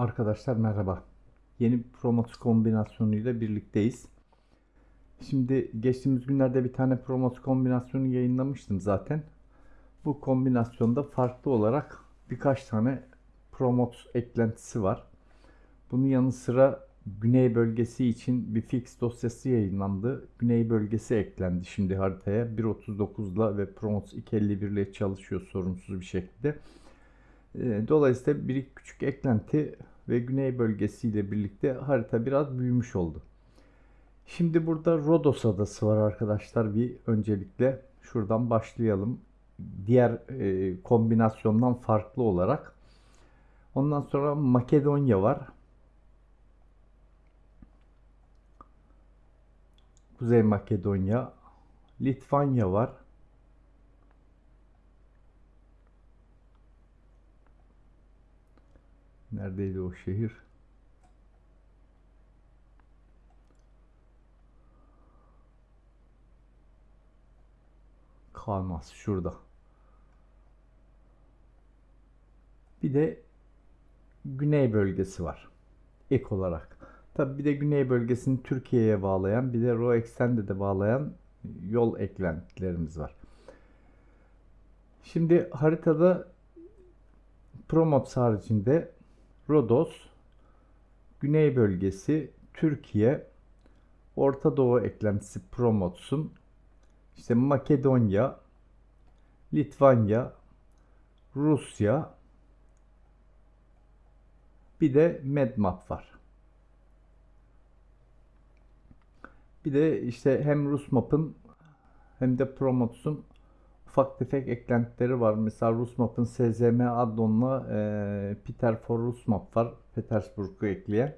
Arkadaşlar merhaba. Yeni promot kombinasyonuyla birlikteyiz. Şimdi geçtiğimiz günlerde bir tane promot kombinasyonu yayınlamıştım zaten. Bu kombinasyonda farklı olarak birkaç tane promot eklentisi var. Bunun yanı sıra Güney bölgesi için bir fix dosyası yayınlandı. Güney bölgesi eklendi şimdi haritaya. 1.39'la ve Promos 251 ile çalışıyor sorunsuz bir şekilde. Ee, dolayısıyla bir küçük eklenti ve güney bölgesiyle birlikte harita biraz büyümüş oldu. Şimdi burada Rodos adası var arkadaşlar. Bir öncelikle şuradan başlayalım. Diğer e, kombinasyondan farklı olarak. Ondan sonra Makedonya var. Kuzey Makedonya. Litvanya var. Neredeydi o şehir? Kalmaz şurada. Bir de güney bölgesi var. Ek olarak. Tabi bir de güney bölgesini Türkiye'ye bağlayan bir de RoEx'ten de bağlayan yol eklentilerimiz var. Şimdi haritada Promots haricinde Rodos, Güney bölgesi, Türkiye, Orta Doğu eklentisi Promots'un işte Makedonya, Litvanya, Rusya, bir de Medmap var. Bir de işte hem Rusmap'ın hem de Promots'un ufak tefek eklentileri var. Mesela Rusmap'ın SZM addonla e, Peter for Rusmap var. Petersburg'u ekleyen.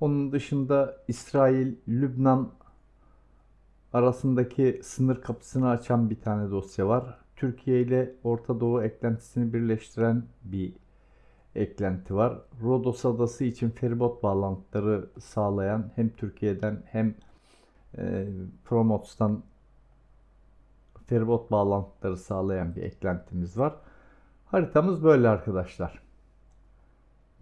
Onun dışında İsrail, Lübnan arasındaki sınır kapısını açan bir tane dosya var. Türkiye ile Orta Doğu eklentisini birleştiren bir eklenti var. Rodos adası için feribot bağlantıları sağlayan hem Türkiye'den hem e, Promots'tan feribot bağlantıları sağlayan bir eklentimiz var. Haritamız böyle arkadaşlar.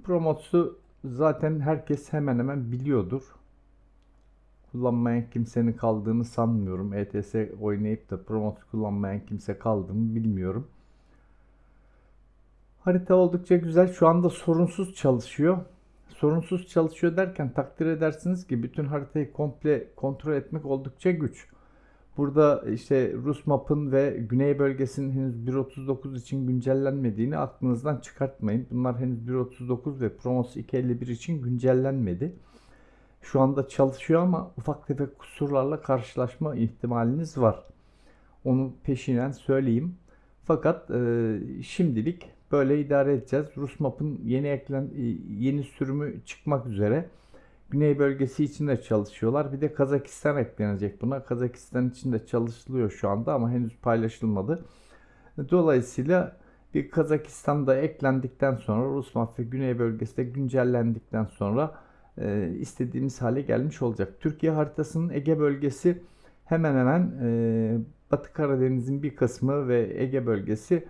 Promotsu zaten herkes hemen hemen biliyordur. Kullanmayan kimsenin kaldığını sanmıyorum. ETS oynayıp da Promots kullanmayan kimse kaldı mı bilmiyorum. Harita oldukça güzel. Şu anda sorunsuz çalışıyor. Sorunsuz çalışıyor derken takdir edersiniz ki bütün haritayı komple kontrol etmek oldukça güç. Burada işte Rus map'ın ve güney bölgesinin henüz 1.39 için güncellenmediğini aklınızdan çıkartmayın. Bunlar henüz 1.39 ve Promos 2.51 için güncellenmedi. Şu anda çalışıyor ama ufak tefek kusurlarla karşılaşma ihtimaliniz var. Onu peşinen söyleyeyim. Fakat e, şimdilik böyle idare edeceğiz. Rus map'ın yeni eklen yeni sürümü çıkmak üzere. Güney bölgesi için de çalışıyorlar. Bir de Kazakistan eklenecek buna. Kazakistan için de çalışılıyor şu anda ama henüz paylaşılmadı. Dolayısıyla bir Kazakistan'da eklendikten sonra Rus mafya Güney bölgesi de güncellendikten sonra e, istediğimiz hale gelmiş olacak. Türkiye haritasının Ege bölgesi hemen hemen e, Batı Karadeniz'in bir kısmı ve Ege bölgesi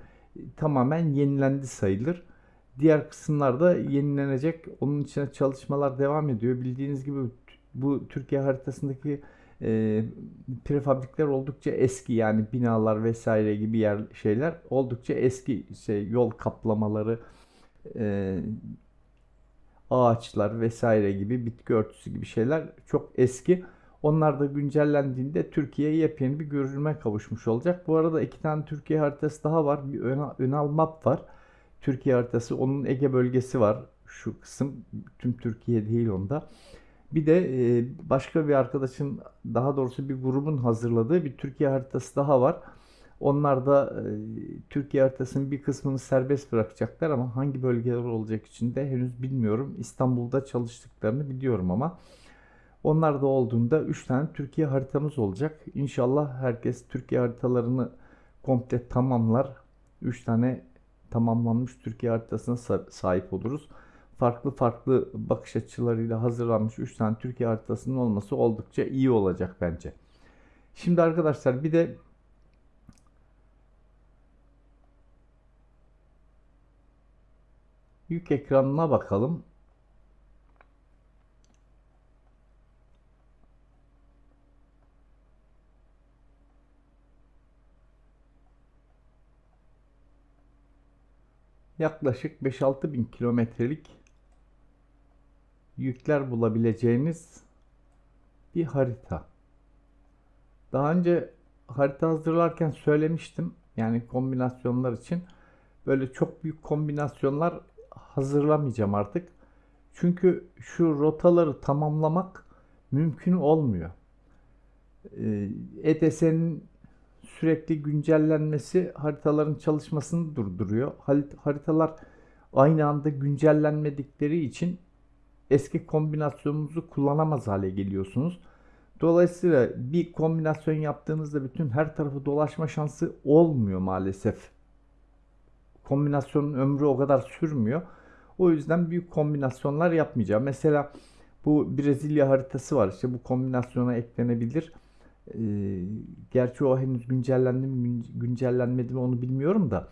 tamamen yenilendi sayılır. Diğer kısımlarda yenilenecek. Onun için çalışmalar devam ediyor. Bildiğiniz gibi bu Türkiye haritasındaki e, prefabrikler oldukça eski yani binalar vesaire gibi yer şeyler oldukça eski şey yol kaplamaları e, ağaçlar vesaire gibi bitki örtüsü gibi şeyler çok eski. Onlar da güncellendiğinde Türkiye yepyeni bir görünüme kavuşmuş olacak. Bu arada iki tane Türkiye haritası daha var. Bir Önal Map var. Türkiye haritası. Onun Ege bölgesi var. Şu kısım tüm Türkiye değil onda. Bir de e, başka bir arkadaşın daha doğrusu bir grubun hazırladığı bir Türkiye haritası daha var. Onlar da e, Türkiye haritasının bir kısmını serbest bırakacaklar ama hangi bölgeler olacak içinde henüz bilmiyorum. İstanbul'da çalıştıklarını biliyorum ama onlar da olduğunda 3 tane Türkiye haritamız olacak. İnşallah herkes Türkiye haritalarını komple tamamlar. 3 tane tamamlanmış Türkiye haritasına sahip oluruz. Farklı farklı bakış açılarıyla hazırlanmış 3 tane Türkiye haritasının olması oldukça iyi olacak bence. Şimdi arkadaşlar bir de yük ekranına bakalım. Yaklaşık 5-6 bin kilometrelik yükler bulabileceğiniz bir harita. Daha önce harita hazırlarken söylemiştim. Yani kombinasyonlar için böyle çok büyük kombinasyonlar hazırlamayacağım artık. Çünkü şu rotaları tamamlamak mümkün olmuyor. EDS'nin e sürekli güncellenmesi haritaların çalışmasını durduruyor. Haritalar aynı anda güncellenmedikleri için eski kombinasyonunuzu kullanamaz hale geliyorsunuz. Dolayısıyla bir kombinasyon yaptığınızda bütün her tarafı dolaşma şansı olmuyor maalesef. Kombinasyonun ömrü o kadar sürmüyor. O yüzden büyük kombinasyonlar yapmayacağım. Mesela bu Brezilya haritası var. İşte bu kombinasyona eklenebilir. Ee, gerçi o henüz güncellendi mi güncellenmedi mi onu bilmiyorum da.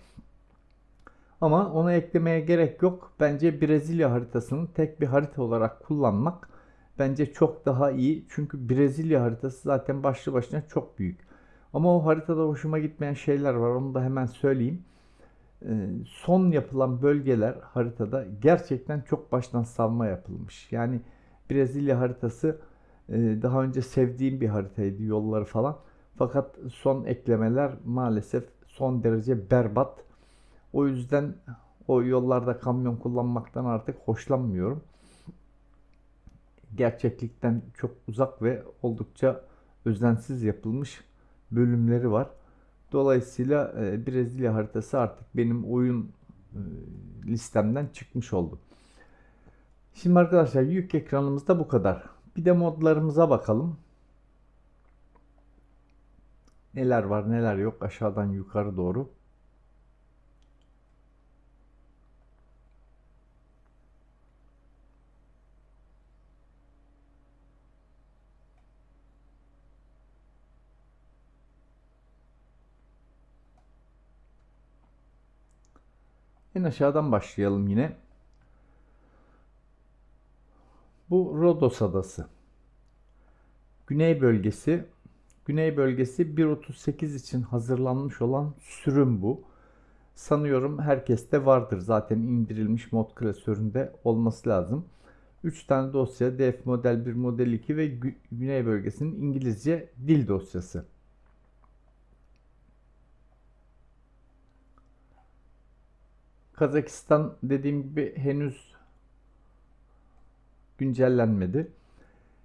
Ama onu eklemeye gerek yok. Bence Brezilya haritasını tek bir harita olarak kullanmak bence çok daha iyi. Çünkü Brezilya haritası zaten başlı başına çok büyük. Ama o haritada hoşuma gitmeyen şeyler var. Onu da hemen söyleyeyim. Ee, son yapılan bölgeler haritada gerçekten çok baştan savma yapılmış. Yani Brezilya haritası daha önce sevdiğim bir haritaydı yolları falan. Fakat son eklemeler maalesef son derece berbat. O yüzden o yollarda kamyon kullanmaktan artık hoşlanmıyorum. Gerçeklikten çok uzak ve oldukça özensiz yapılmış bölümleri var. Dolayısıyla e, Brezilya haritası artık benim oyun e, listemden çıkmış oldu. Şimdi arkadaşlar yük ekranımızda bu kadar. Bir de modlarımıza bakalım. Neler var neler yok aşağıdan yukarı doğru. En aşağıdan başlayalım yine. Bu Rodos adası. Güney bölgesi. Güney bölgesi 1.38 için hazırlanmış olan sürüm bu. Sanıyorum herkeste vardır. Zaten indirilmiş mod klasöründe olması lazım. 3 tane dosya DF model 1 model 2 ve Güney bölgesinin İngilizce dil dosyası. Kazakistan dediğim gibi henüz güncellenmedi.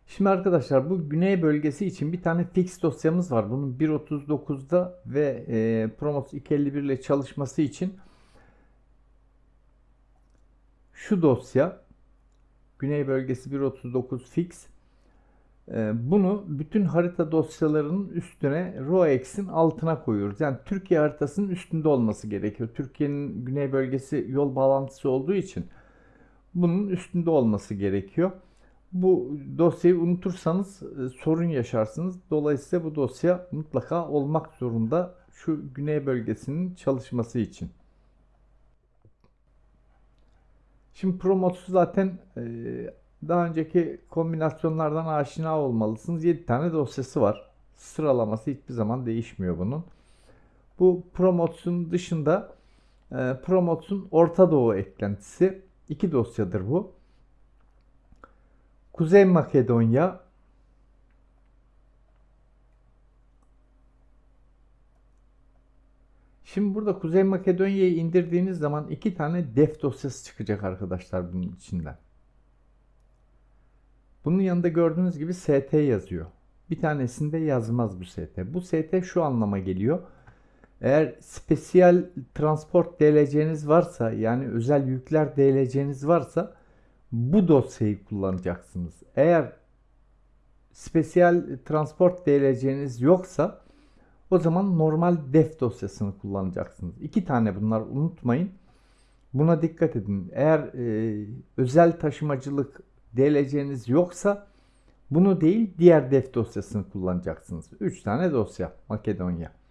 Şimdi arkadaşlar bu güney bölgesi için bir tane fix dosyamız var. Bunun 1.39'da ve e, Promos 251 ile çalışması için şu dosya güney bölgesi 1.39 fix ee, bunu bütün harita dosyalarının üstüne ROEX'in altına koyuyoruz. Yani Türkiye haritasının üstünde olması gerekiyor. Türkiye'nin güney bölgesi yol bağlantısı olduğu için bunun üstünde olması gerekiyor. Bu dosyayı unutursanız e, sorun yaşarsınız. Dolayısıyla bu dosya mutlaka olmak zorunda şu güney bölgesinin çalışması için. Şimdi Promots'u zaten e, daha önceki kombinasyonlardan aşina olmalısınız. 7 tane dosyası var. Sıralaması hiçbir zaman değişmiyor bunun. Bu Promots'un dışında e, Orta Doğu eklentisi. İki dosyadır bu. Kuzey Makedonya Şimdi burada Kuzey Makedonya'yı indirdiğiniz zaman iki tane def dosyası çıkacak arkadaşlar bunun içinden. Bunun yanında gördüğünüz gibi ST yazıyor. Bir tanesinde yazmaz bu ST. Bu ST şu anlama geliyor. Eğer spesiyel transport DLC'niz varsa yani özel yükler DLC'niz varsa bu dosyayı kullanacaksınız. Eğer spesiyel transport DLC'niz yoksa o zaman normal def dosyasını kullanacaksınız. İki tane bunlar unutmayın. Buna dikkat edin. Eğer e, özel taşımacılık DLC'niz yoksa bunu değil diğer def dosyasını kullanacaksınız. 3 tane dosya Makedonya.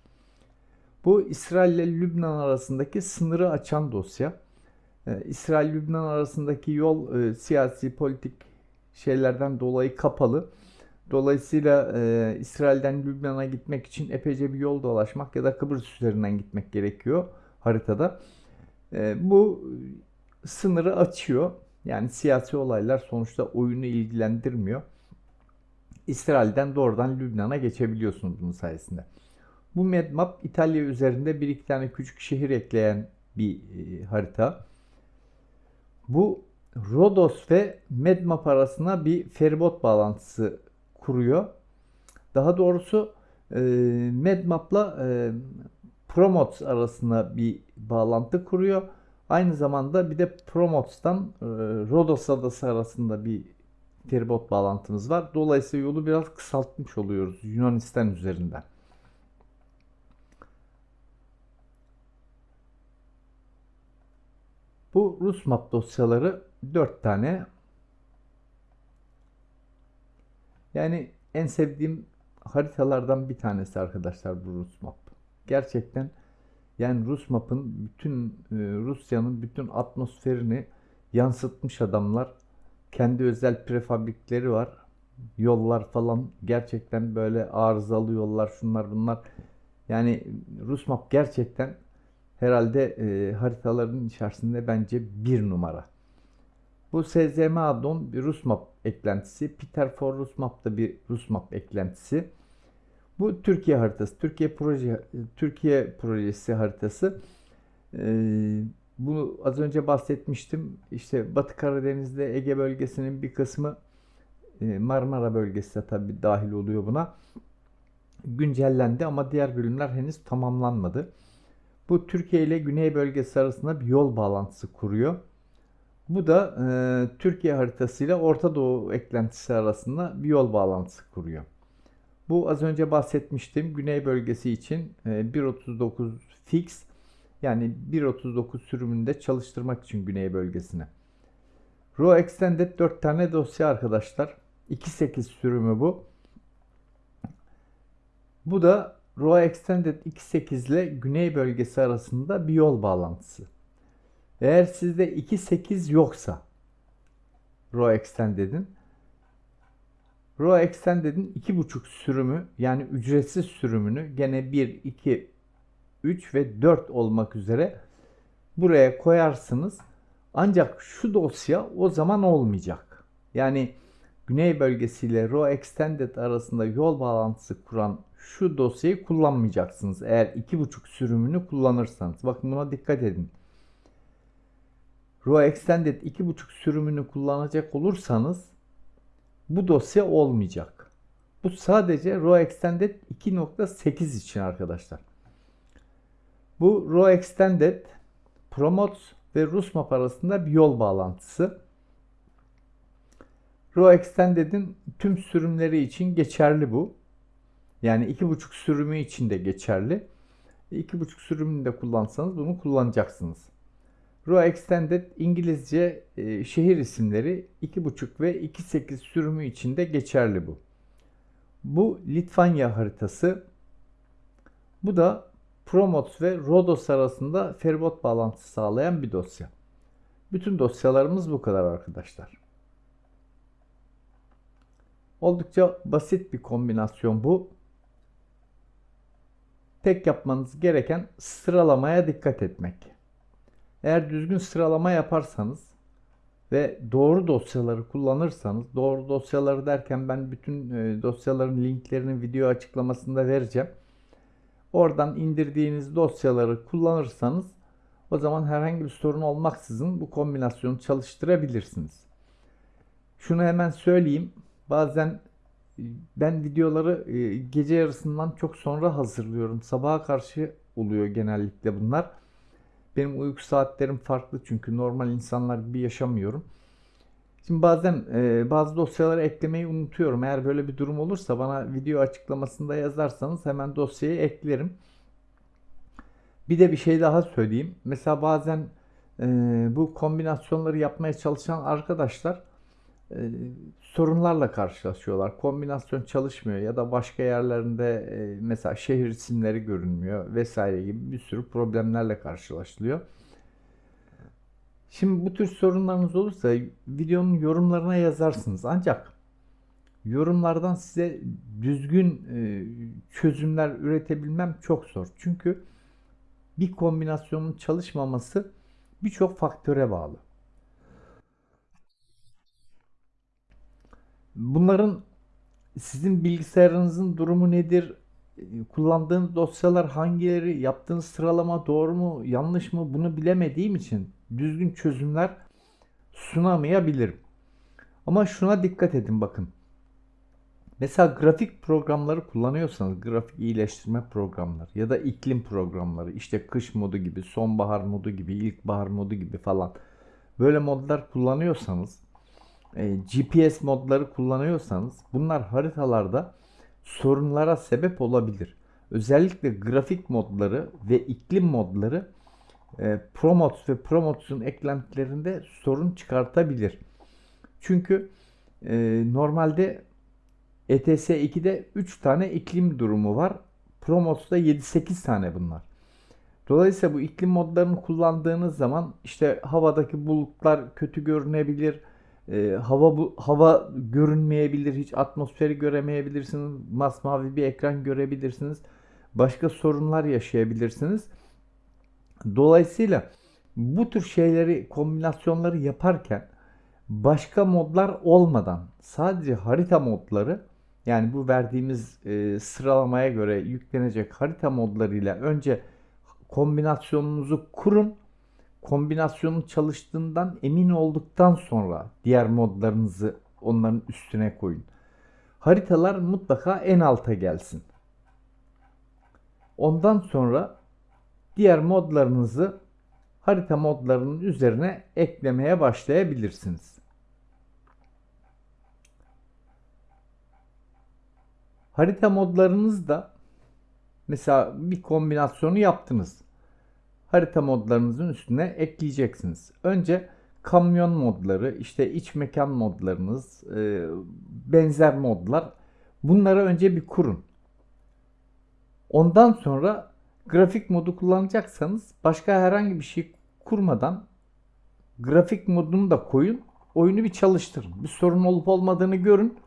Bu İsrail ile Lübnan arasındaki sınırı açan dosya. Ee, İsrail-Lübnan arasındaki yol e, siyasi politik şeylerden dolayı kapalı. Dolayısıyla e, İsrail'den Lübnan'a gitmek için epeyce bir yol dolaşmak ya da Kıbrıs üzerinden gitmek gerekiyor haritada. E, bu sınırı açıyor. Yani siyasi olaylar sonuçta oyunu ilgilendirmiyor. İsrail'den doğrudan Lübnan'a geçebiliyorsunuz bunun sayesinde. Bu map İtalya üzerinde bir iki tane küçük şehir ekleyen bir e, harita. Bu Rodos ve Medmap arasına bir feribot bağlantısı kuruyor. Daha doğrusu e, Medmap'la e, Promots arasında bir bağlantı kuruyor. Aynı zamanda bir de Promots'tan e, Rodos adası arasında bir feribot bağlantımız var. Dolayısıyla yolu biraz kısaltmış oluyoruz Yunanistan üzerinden. Bu Rus map dosyaları 4 tane. Yani en sevdiğim haritalardan bir tanesi arkadaşlar bu Rus map. Gerçekten yani Rus map'ın bütün e, Rusya'nın bütün atmosferini yansıtmış adamlar. Kendi özel prefabrikleri var. Yollar falan gerçekten böyle arızalı yollar şunlar bunlar. Yani Rus map gerçekten herhalde e, haritaların içerisinde bence bir numara. Bu SZM addon bir Rus map eklentisi. Peter for Rus map da bir Rus map eklentisi. Bu Türkiye haritası. Türkiye proje Türkiye projesi haritası. Ee, bunu az önce bahsetmiştim. İşte Batı Karadeniz'de Ege bölgesinin bir kısmı e, Marmara bölgesi de tabii dahil oluyor buna. Güncellendi ama diğer bölümler henüz tamamlanmadı. Bu Türkiye ile Güney bölgesi arasında bir yol bağlantısı kuruyor. Bu da e, Türkiye haritasıyla Orta Doğu eklentisi arasında bir yol bağlantısı kuruyor. Bu az önce bahsetmiştim. Güney bölgesi için 1.39 e, fix yani 1.39 sürümünde çalıştırmak için güney bölgesine. Raw Extended 4 tane dosya arkadaşlar. 2.8 sürümü bu. Bu da Raw Extended 2.8 ile güney bölgesi arasında bir yol bağlantısı. Eğer sizde 2.8 yoksa Raw Extended'in Raw Extended'in 2.5 sürümü yani ücretsiz sürümünü gene 1, 2, 3 ve 4 olmak üzere buraya koyarsınız. Ancak şu dosya o zaman olmayacak. Yani Güney bölgesiyle Raw Extended arasında yol bağlantısı kuran şu dosyayı kullanmayacaksınız. Eğer 2.5 sürümünü kullanırsanız. Bakın buna dikkat edin. Raw Extended 2.5 sürümünü kullanacak olursanız bu dosya olmayacak. Bu sadece Raw Extended 2.8 için arkadaşlar. Bu Raw Extended, Promotes ve Rusmap arasında bir yol bağlantısı. Raw Extended'in tüm sürümleri için geçerli bu. Yani 2.5 sürümü için de geçerli. 2.5 sürümünü de kullansanız bunu kullanacaksınız. Raw Extended İngilizce e, şehir isimleri 2.5 ve 2.8 sürümü için de geçerli bu. Bu Litvanya haritası. Bu da Promots ve Rodos arasında feribot bağlantısı sağlayan bir dosya. Bütün dosyalarımız bu kadar arkadaşlar. Oldukça basit bir kombinasyon bu. Tek yapmanız gereken sıralamaya dikkat etmek. Eğer düzgün sıralama yaparsanız ve doğru dosyaları kullanırsanız, doğru dosyaları derken ben bütün e, dosyaların linklerini video açıklamasında vereceğim. Oradan indirdiğiniz dosyaları kullanırsanız o zaman herhangi bir sorun olmaksızın bu kombinasyonu çalıştırabilirsiniz. Şunu hemen söyleyeyim. Bazen ben videoları e, gece yarısından çok sonra hazırlıyorum. Sabaha karşı oluyor genellikle bunlar. Benim uyku saatlerim farklı çünkü normal insanlar gibi yaşamıyorum. Şimdi bazen e, bazı dosyaları eklemeyi unutuyorum. Eğer böyle bir durum olursa bana video açıklamasında yazarsanız hemen dosyayı eklerim. Bir de bir şey daha söyleyeyim. Mesela bazen e, bu kombinasyonları yapmaya çalışan arkadaşlar e, sorunlarla karşılaşıyorlar. Kombinasyon çalışmıyor ya da başka yerlerinde e, mesela şehir isimleri görünmüyor vesaire gibi bir sürü problemlerle karşılaşılıyor. Şimdi bu tür sorunlarınız olursa videonun yorumlarına yazarsınız. Ancak yorumlardan size düzgün e, çözümler üretebilmem çok zor. Çünkü bir kombinasyonun çalışmaması birçok faktöre bağlı. Bunların sizin bilgisayarınızın durumu nedir? Kullandığınız dosyalar hangileri? Yaptığınız sıralama doğru mu, yanlış mı? Bunu bilemediğim için düzgün çözümler sunamayabilirim. Ama şuna dikkat edin bakın. Mesela grafik programları kullanıyorsanız, grafik iyileştirme programları ya da iklim programları, işte kış modu gibi, sonbahar modu gibi, ilkbahar modu gibi falan böyle modlar kullanıyorsanız, e, GPS modları kullanıyorsanız bunlar haritalarda sorunlara sebep olabilir. Özellikle grafik modları ve iklim modları e, Promotes ve Promotes'un eklentilerinde sorun çıkartabilir. Çünkü e, normalde ETS 2'de 3 tane iklim durumu var. Promotes'da 7-8 tane bunlar. Dolayısıyla bu iklim modlarını kullandığınız zaman işte havadaki bulutlar kötü görünebilir. E, hava bu hava görünmeyebilir. Hiç atmosferi göremeyebilirsiniz. Masmavi bir ekran görebilirsiniz. Başka sorunlar yaşayabilirsiniz. Dolayısıyla bu tür şeyleri kombinasyonları yaparken başka modlar olmadan sadece harita modları yani bu verdiğimiz e, sıralamaya göre yüklenecek harita modlarıyla önce kombinasyonunuzu kurun. Kombinasyonun çalıştığından emin olduktan sonra diğer modlarınızı onların üstüne koyun. Haritalar mutlaka en alta gelsin. Ondan sonra diğer modlarınızı harita modlarının üzerine eklemeye başlayabilirsiniz. Harita modlarınız da mesela bir kombinasyonu yaptınız. Harita modlarınızın üstüne ekleyeceksiniz. Önce kamyon modları, işte iç mekan modlarınız, e, benzer modlar. Bunları önce bir kurun. Ondan sonra grafik modu kullanacaksanız başka herhangi bir şey kurmadan grafik modunu da koyun. Oyunu bir çalıştırın. Bir sorun olup olmadığını görün.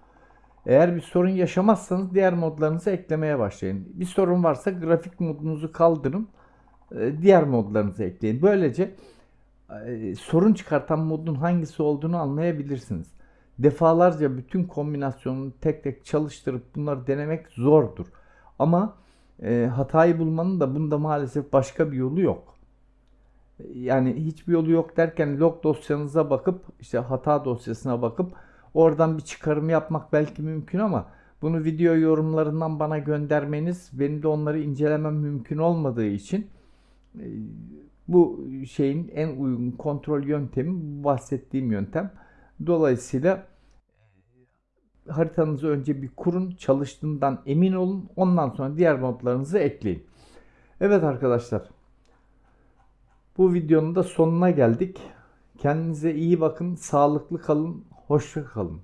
Eğer bir sorun yaşamazsanız diğer modlarınızı eklemeye başlayın. Bir sorun varsa grafik modunuzu kaldırın. E, diğer modlarınızı ekleyin. Böylece e, sorun çıkartan modun hangisi olduğunu anlayabilirsiniz. Defalarca bütün kombinasyonunu tek tek çalıştırıp bunları denemek zordur. Ama e, hatayı bulmanın da bunda maalesef başka bir yolu yok. Yani hiçbir yolu yok derken log dosyanıza bakıp işte hata dosyasına bakıp oradan bir çıkarım yapmak belki mümkün ama bunu video yorumlarından bana göndermeniz benim de onları incelemem mümkün olmadığı için bu şeyin en uygun kontrol yöntemi bahsettiğim yöntem. Dolayısıyla haritanızı önce bir kurun, çalıştığından emin olun. Ondan sonra diğer modlarınızı ekleyin. Evet arkadaşlar. Bu videonun da sonuna geldik. Kendinize iyi bakın, sağlıklı kalın, hoşça kalın.